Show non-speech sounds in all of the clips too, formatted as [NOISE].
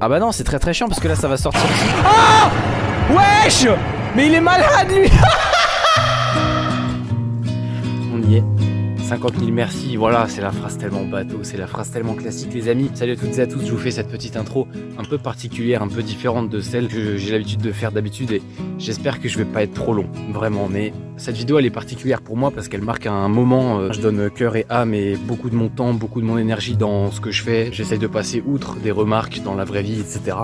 Ah bah non, c'est très très chiant parce que là ça va sortir. [LAUGHS] Ah Wesh Mais il est malade lui [LAUGHS] 50 000 merci, voilà, c'est la phrase tellement bateau, c'est la phrase tellement classique les amis. Salut à toutes et à tous, je vous fais cette petite intro un peu particulière, un peu différente de celle que j'ai l'habitude de faire d'habitude et j'espère que je vais pas être trop long, vraiment. Mais cette vidéo elle est particulière pour moi parce qu'elle marque un moment, euh, je donne cœur et âme et beaucoup de mon temps, beaucoup de mon énergie dans ce que je fais. J'essaye de passer outre des remarques dans la vraie vie, etc.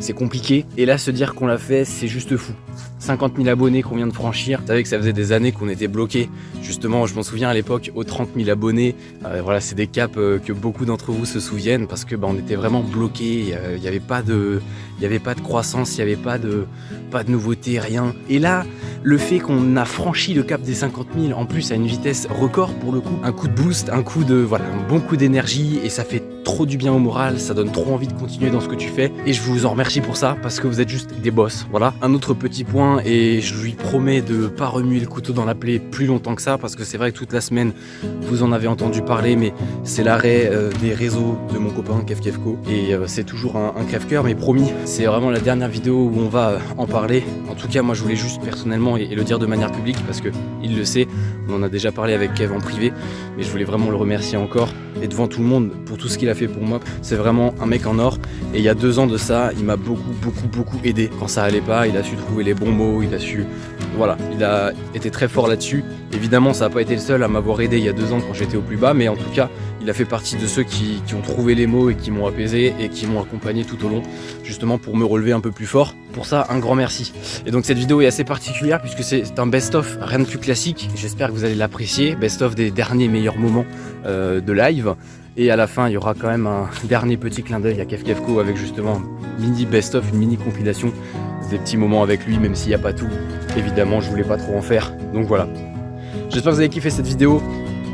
C'est compliqué et là se dire qu'on l'a fait, c'est juste fou. 50 000 abonnés qu'on vient de franchir. Vous savez que ça faisait des années qu'on était bloqué. Justement, je m'en souviens à l'époque, aux 30 000 abonnés. Euh, voilà, c'est des caps euh, que beaucoup d'entre vous se souviennent parce que bah, on était vraiment bloqué. Il n'y avait pas de, il n'y avait pas de croissance, il n'y avait pas de, pas de nouveauté, rien. Et là, le fait qu'on a franchi le cap des 50 000, en plus à une vitesse record pour le coup, un coup de boost, un coup de, voilà, un bon coup d'énergie et ça fait trop du bien au moral, ça donne trop envie de continuer dans ce que tu fais et je vous en remercie pour ça parce que vous êtes juste des boss. Voilà. Un autre petit point et je lui promets de pas remuer le couteau dans la plaie plus longtemps que ça parce que c'est vrai que toute la semaine vous en avez entendu parler mais c'est l'arrêt euh, des réseaux de mon copain Kev Kevko et euh, c'est toujours un, un crève-cœur mais promis c'est vraiment la dernière vidéo où on va euh, en parler. En tout cas moi je voulais juste personnellement et, le dire de manière publique parce que il le sait, on en a déjà parlé avec Kev en privé mais je voulais vraiment le remercier encore et devant tout le monde pour tout ce qu'il a fait pour moi. C'est vraiment un mec en or. Et il y a deux ans de ça, il m'a beaucoup, beaucoup, beaucoup aidé. Quand ça allait pas, il a su trouver les bons mots, il a su... Voilà, il a été très fort là-dessus. Évidemment, ça n'a pas été le seul à m'avoir aidé il y a deux ans quand j'étais au plus bas, mais en tout cas, il a fait partie de ceux qui, ont trouvé les mots et qui m'ont apaisé et qui m'ont accompagné tout au long, justement pour me relever un peu plus fort. Pour ça, un grand merci. Et donc cette vidéo est assez particulière puisque c'est un best-of, rien de plus classique. J'espère que vous allez l'apprécier, best-of des derniers meilleurs moments euh, de live. Et à la fin, il y aura quand même un [LAUGHS] dernier petit clin d'œil à Kev Kevko avec justement mini best-of, une mini compilation des petits moments avec lui, même s'il n'y a pas tout. Évidemment, je voulais pas trop en faire. Donc voilà. J'espère que vous avez kiffé cette vidéo.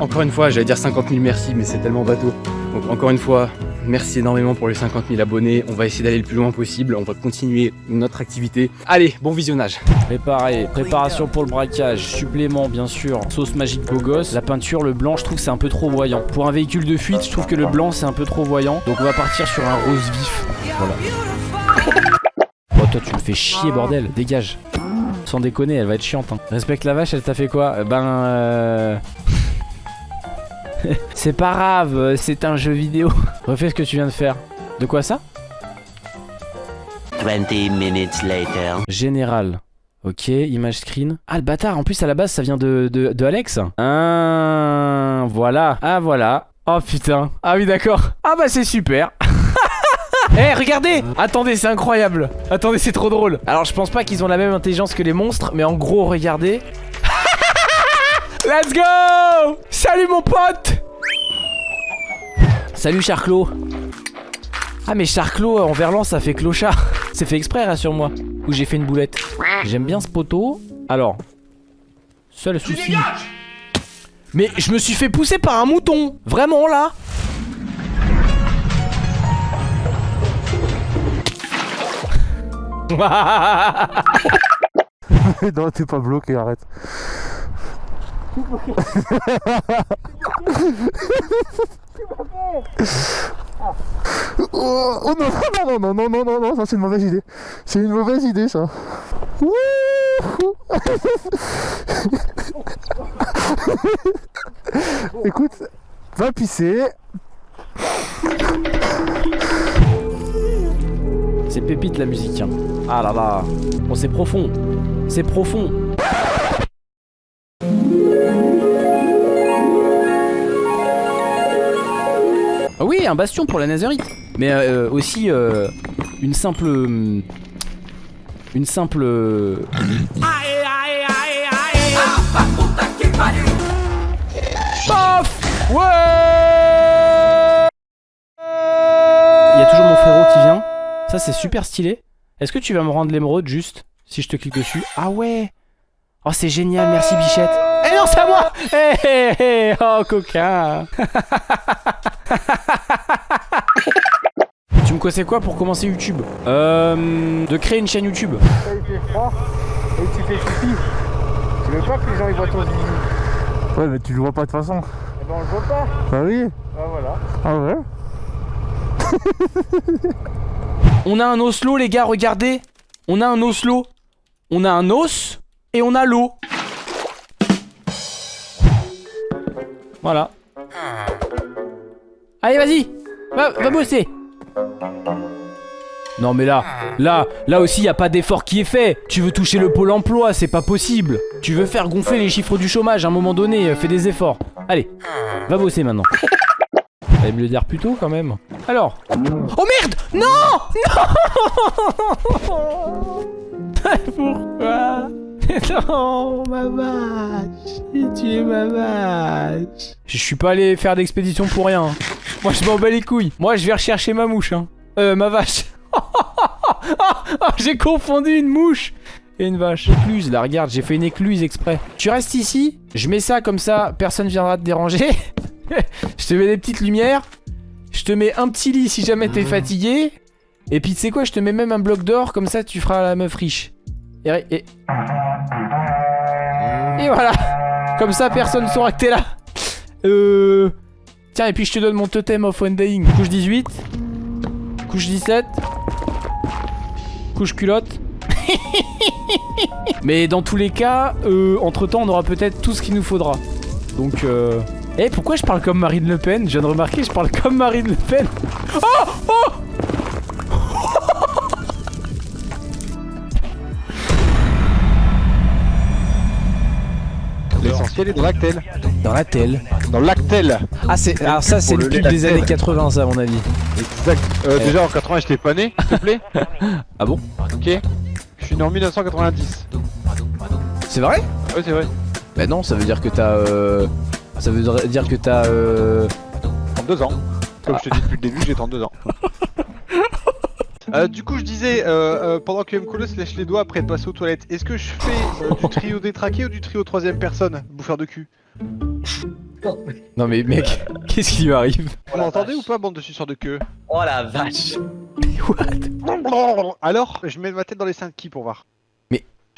Encore une fois, j'allais dire 50 000 merci, mais c'est tellement bateau. Donc encore une fois, Merci énormément pour les 50 000 abonnés. On va essayer d'aller le plus loin possible. On va continuer notre activité. Allez, bon visionnage. Préparé, préparation pour le braquage, supplément bien sûr, sauce magique beau gosse. La peinture, le blanc, je trouve que c'est un peu trop voyant. Pour un véhicule de fuite, je trouve que le blanc c'est un peu trop voyant. Donc on va partir sur un rose vif. Voilà. [LAUGHS] Oh toi tu me fais chier bordel, dégage. Sans déconner, elle va être chiante. Hein. Respecte la vache, elle t'a fait quoi? Ben... Euh... [LAUGHS] c'est pas grave, c'est un jeu vidéo. [LAUGHS] Refais ce que tu viens de faire. De quoi ça 20 minutes later. Général. Ok, image screen. Ah le bâtard, en plus à la base ça vient de, de, Alex. Ah, voilà. Ah voilà. Oh putain. Ah oui d'accord. Ah bah c'est super. [LAUGHS] Eh regardez Attendez c'est incroyable Attendez c'est trop drôle Alors je pense pas qu'ils ont la même intelligence que les monstres Mais en gros regardez Let's go Salut mon pote Salut Charclos Ah mais Charclos en verlan ça fait clochard. [LAUGHS] C'est fait exprès rassure-moi. Ou j'ai fait une boulette. J'aime bien ce poteau. Alors Seul souci. Mais je me suis fait pousser par un mouton. Vraiment là. [LAUGHS] Non, t'es pas bloqué, arrête. [LAUGHS] Oh, oh, [LAUGHS] non, non, non, non, non, non, non, ça c'est une mauvaise idée. C'est une mauvaise idée ça. [LAUGHS] Écoute, va pisser. C'est pépite la musique. Hein. Ah là là. Bon, c'est profond. C'est profond. Oui, un bastion pour la Nazarite. Mais euh, aussi euh, une simple... Une simple... Paf Ouais Il y a toujours mon frérot qui vient. Ça c'est super stylé. Est-ce que tu vas me rendre l'émeraude juste Si je te clique dessus? Ah ouais Oh c'est génial, merci Bichette. Eh non c'est à moi Eh eh eh Oh coquin [LAUGHS] Tu me conseilles quoi pour commencer YouTube Euh... De créer une chaîne YouTube. il fait froid et tu fais pipi. Tu veux pas que les gens ils voient ton zizi Ouais mais tu le vois pas de toute façon. Eh ben on le voit pas. Bah oui. Bah voilà. Ah ouais [LAUGHS] On a un Oslo, les gars, regardez. On a un Oslo. On a un os et on a l'eau. Voilà. Allez, vas-y. Va, va bosser. Non mais là, là, là aussi y a pas d'effort qui est fait. Tu veux toucher le pôle emploi, c'est pas possible. Tu veux faire gonfler les chiffres du chômage à un moment donné, euh, fais des efforts. Allez, va bosser maintenant. [LAUGHS] Fallait me le dire plus tôt quand même. Alors. Oh merde Non Non [LAUGHS] Pourquoi? [LAUGHS] Non, ma vache J'ai tué ma vache Je suis pas allé faire d'expédition pour rien. Moi je m'en bats les couilles. Moi je vais rechercher ma mouche. Hein. Euh, ma vache. [LAUGHS] j'ai confondu une mouche et une vache. Écluse, là, regarde, j'ai fait une écluse exprès. Tu restes ici, je mets ça comme ça, personne viendra te déranger. [LAUGHS] je te mets des petites lumières. Je te mets un petit lit si jamais t'es fatigué. Et puis tu sais quoi, je te mets même un bloc d'or, comme ça tu feras la meuf riche. Et... et voilà. Comme ça personne saura que t'es là. Euh... Tiens, et puis je te donne mon totem of Undying. Couche 18. Couche 17. Couche culotte. [LAUGHS] Mais dans tous les cas, euh, entre temps, on aura peut-être tout ce qu'il nous faudra. Donc, euh... Eh, pourquoi je parle comme Marine Le Pen? Je viens de remarquer, je parle comme Marine Le Pen. Oh Oh L'essentiel est dans l'actel. Dans la telle. Dans l'actel. Ah, c'est, alors ça, c'est le pub des lactel. années 80, ça, à mon avis. Exact. Euh, déjà en 80, j'étais pas né, s'il te plaît. [LAUGHS] Ah bon? Ok. Je suis né en 1990. C'est vrai? Ouais, c'est vrai. Bah non, ça veut dire que t'as... Euh... Ça veut dire que t'as... Euh... 32 ans. Comme je te dis depuis le début, j'ai 32 ans. [LAUGHS] Euh, du coup, je disais, euh, euh, pendant que Mkolo se lèche les doigts après de passer aux toilettes, est-ce que je fais euh, du [LAUGHS] trio détraqué ou du trio troisième personne, bouffeur de cul? Non mais mec, qu'est-ce qui lui arrive? Vous m'entendez ou pas, bande de suceurs de queue? Oh la vache. What? Alors, je mets ma tête dans les seins de qui pour voir?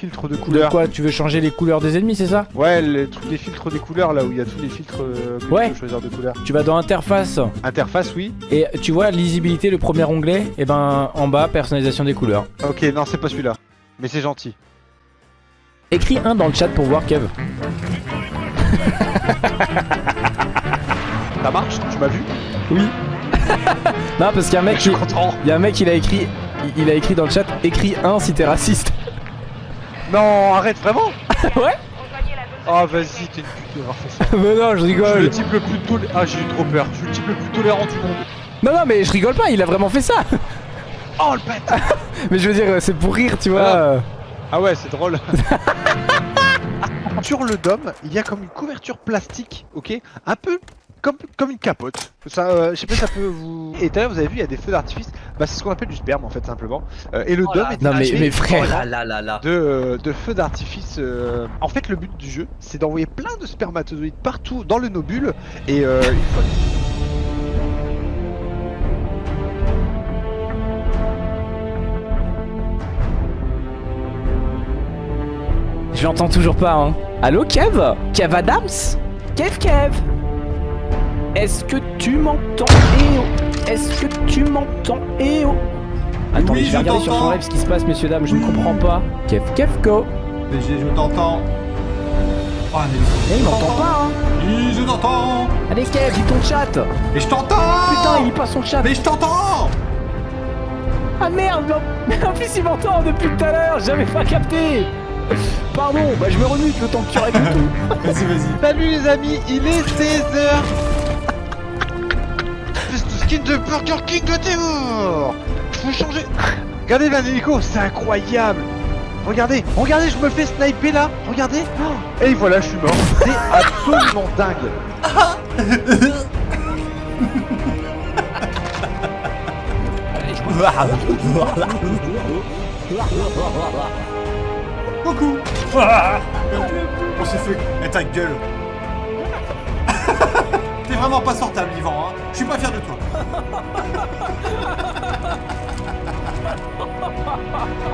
Mais- Filtre de De couleur. quoi Tu veux changer les couleurs des ennemis, c'est ça? Ouais, le truc des filtres des couleurs, là où il y a tous les filtres euh, que Ouais. tu peux choisir de couleurs. Tu vas dans interface Interface, oui. et tu vois lisibilité, le premier onglet, et ben en bas, personnalisation des couleurs. Ok, non, c'est pas celui-là. Mais c'est gentil. Écris un dans le chat pour voir Kev. [LAUGHS] Ça marche? Tu m'as vu? Oui. [LAUGHS] non parce qu'il y a un mec qui... Il y a un mec il a écrit il- il a écrit dans le chat écris un si t'es raciste. Non, arrête, vraiment [LAUGHS] Ouais. Oh, vas-y, t'es une pute d'avoir fait ça. [LAUGHS] Mais non, je Je suis rigole. le type le plus tolérant. Ah, j'ai eu trop peur. Je suis le type le plus tolérant du monde. Non non mais je rigole pas, il a vraiment fait ça. [LAUGHS] Oh, le pète Mais je veux dire c'est pour rire, tu vois. Ah ouais, c'est drôle. Sur le dôme, il y a comme une couverture plastique, ok? Un peu comme, comme une capote. Ça, euh, je sais pas si ça peut vous. Et tout à l'heure, vous avez vu, il y a des feux d'artifice. Bah, c'est ce qu'on appelle du sperme en fait, simplement. Euh, et le Oh dôme est Non, mais- mais frère. Oh là là là là de, euh, de feux d'artifice. En fait, le but du jeu, c'est d'envoyer plein de spermatozoïdes partout dans le nobule. Et euh, une fois Je l'entends toujours pas hein. Allô Kev? Kev Adams? Kev Kev? Est-ce que tu m'entends Eh oh Est-ce que tu m'entends Eh oh Attendez, Oui, je vais je regarder sur son live ce qui se passe, messieurs, dames, je ne comprends pas. Kev Kev Go BG, je t'entends. Oh, Anneli. Eh, il m'entend pas, hein Oui, je t'entends. Allez Kev, lis ton chat Mais je t'entends Putain, il lit pas son chat Mais je t'entends Ah merde non. Mais [LAUGHS] en plus, il m'entend depuis tout à l'heure, j'avais pas capté Pardon, bah je me remute le temps que tu règles tout. [LAUGHS] Vas-y, vas-y. Salut les amis, il est 16h Espèce de skin de Burger King de démon Faut changer. Regardez l'hélico, c'est incroyable. Regardez, regardez, je me fais sniper là. Regardez. Oh, Et voilà, je suis mort. C'est absolument dingue. Coucou. On s'est fait... Et ta gueule. T'es vraiment pas sortable, Yvan, hein. Je suis pas fier de toi Ha ha ha ha!